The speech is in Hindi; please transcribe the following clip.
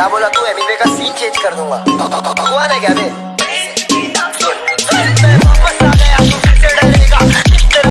क्या बोला तू? एमिवे का सीन चेंज कर दूँगा। भगवान है क्या बे